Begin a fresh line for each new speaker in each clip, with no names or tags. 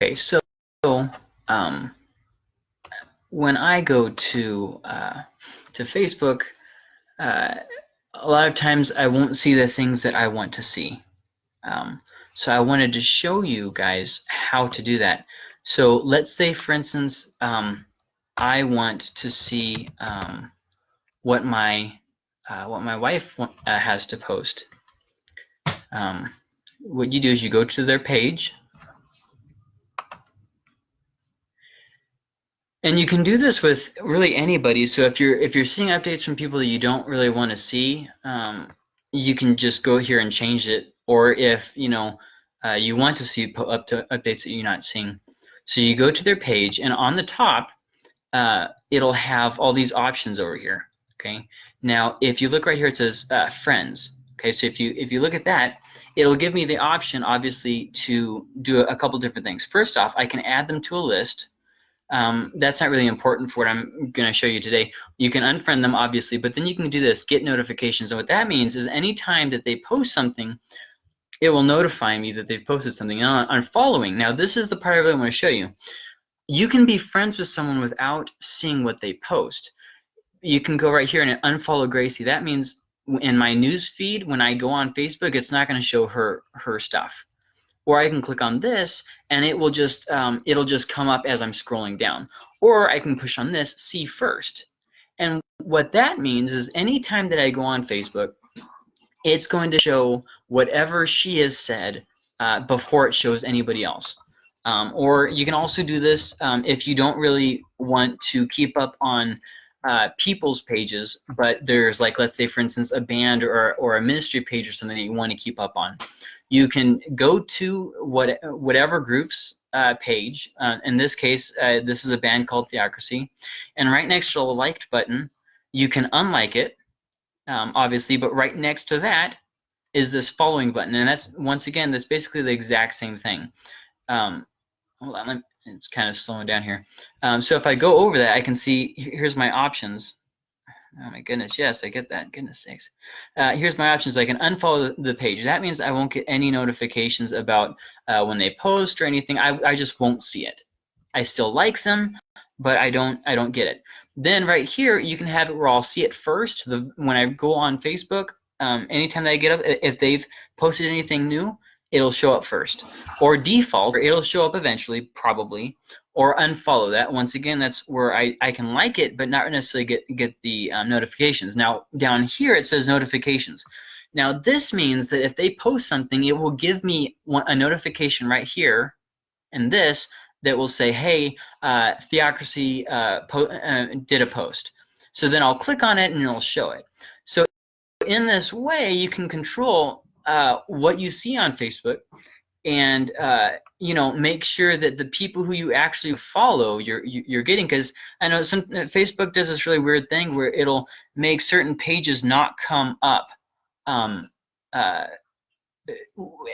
Okay, so um, when I go to uh, to Facebook, uh, a lot of times I won't see the things that I want to see. Um, so I wanted to show you guys how to do that. So let's say, for instance, um, I want to see um, what my uh, what my wife uh, has to post. Um, what you do is you go to their page And you can do this with really anybody. So if you're if you're seeing updates from people that you don't really want to see, um, you can just go here and change it. Or if you know uh, you want to see up to updates that you're not seeing, so you go to their page, and on the top, uh, it'll have all these options over here. Okay. Now, if you look right here, it says uh, friends. Okay, so if you if you look at that, it'll give me the option, obviously, to do a, a couple different things. First off, I can add them to a list um, that's not really important for what I'm going to show you today. You can unfriend them, obviously, but then you can do this, get notifications. And what that means is anytime that they post something, it will notify me that they've posted something. And on following, now this is the part I really want to show you. You can be friends with someone without seeing what they post. You can go right here and unfollow Gracie. That means in my news feed, when I go on Facebook, it's not going to show her her stuff or I can click on this and it will just um, it'll just come up as I'm scrolling down. Or I can push on this see first. And what that means is anytime that I go on Facebook it's going to show whatever she has said uh, before it shows anybody else. Um, or you can also do this um, if you don't really want to keep up on uh, people's pages, but there's like, let's say, for instance, a band or, or a ministry page or something that you want to keep up on you can go to what, whatever group's uh, page. Uh, in this case, uh, this is a band called Theocracy. And right next to the liked button, you can unlike it, um, obviously, but right next to that is this following button. And that's, once again, that's basically the exact same thing. Um, hold on, it's kind of slowing down here. Um, so if I go over that, I can see, here's my options. Oh my goodness, yes, I get that. Goodness sakes. Uh, here's my options. I can unfollow the page. That means I won't get any notifications about uh, when they post or anything. I, I just won't see it. I still like them, but I don't I don't get it. Then right here, you can have it where I'll see it first. The when I go on Facebook, um, anytime that I get up, if they've posted anything new, it'll show up first. Or default, or it'll show up eventually, probably or unfollow that. Once again, that's where I, I can like it, but not necessarily get, get the um, notifications. Now, down here it says notifications. Now, this means that if they post something, it will give me one, a notification right here and this that will say, hey, uh, Theocracy uh, uh, did a post. So then I'll click on it and it'll show it. So in this way, you can control uh, what you see on Facebook and uh, you know make sure that the people who you actually follow you're you're getting because I know some uh, Facebook does this really weird thing where it'll make certain pages not come up. Um, uh,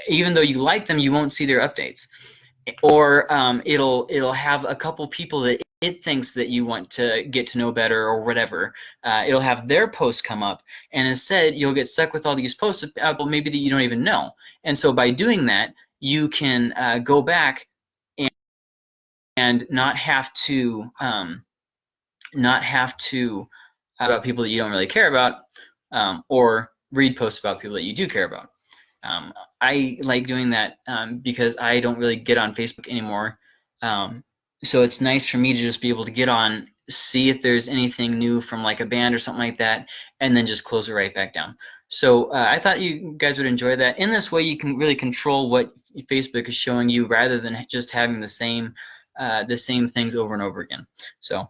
even though you like them you won't see their updates. Or um, it'll it'll have a couple people that it thinks that you want to get to know better or whatever uh, it'll have their posts come up and instead you'll get stuck with all these posts of people maybe that you don't even know and so by doing that you can uh, go back and, and not have to um, not have to uh, about people that you don't really care about um, or read posts about people that you do care about. Um, I like doing that um, because I don't really get on Facebook anymore. Um, so it's nice for me to just be able to get on, see if there's anything new from like a band or something like that, and then just close it right back down. So uh, I thought you guys would enjoy that. In this way, you can really control what Facebook is showing you rather than just having the same uh, the same things over and over again. So